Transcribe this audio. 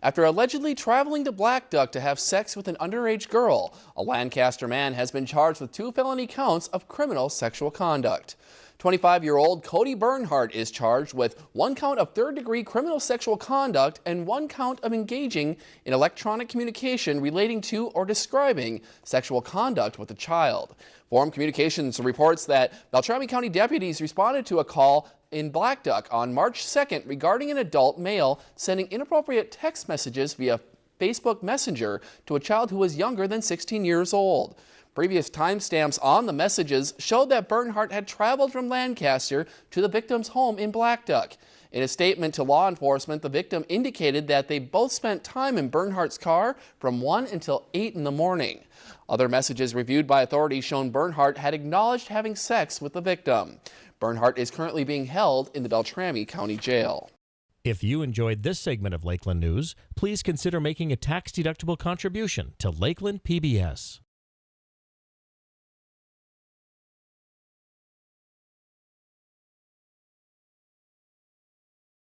After allegedly traveling to Blackduck to have sex with an underage girl, a Lancaster man has been charged with two felony counts of criminal sexual conduct. 25-year-old Cody Bernhardt is charged with one count of third-degree criminal sexual conduct and one count of engaging in electronic communication relating to or describing sexual conduct with a child. Forum Communications reports that Beltrami County deputies responded to a call in Blackduck on March 2nd regarding an adult male sending inappropriate text messages via Facebook Messenger to a child who was younger than 16 years old. Previous timestamps on the messages showed that Bernhardt had traveled from Lancaster to the victim's home in Blackduck. In a statement to law enforcement, the victim indicated that they both spent time in Bernhardt's car from 1 until 8 in the morning. Other messages reviewed by authorities shown Bernhardt had acknowledged having sex with the victim. Bernhardt is currently being held in the Beltrami County Jail. If you enjoyed this segment of Lakeland News, please consider making a tax-deductible contribution to Lakeland PBS.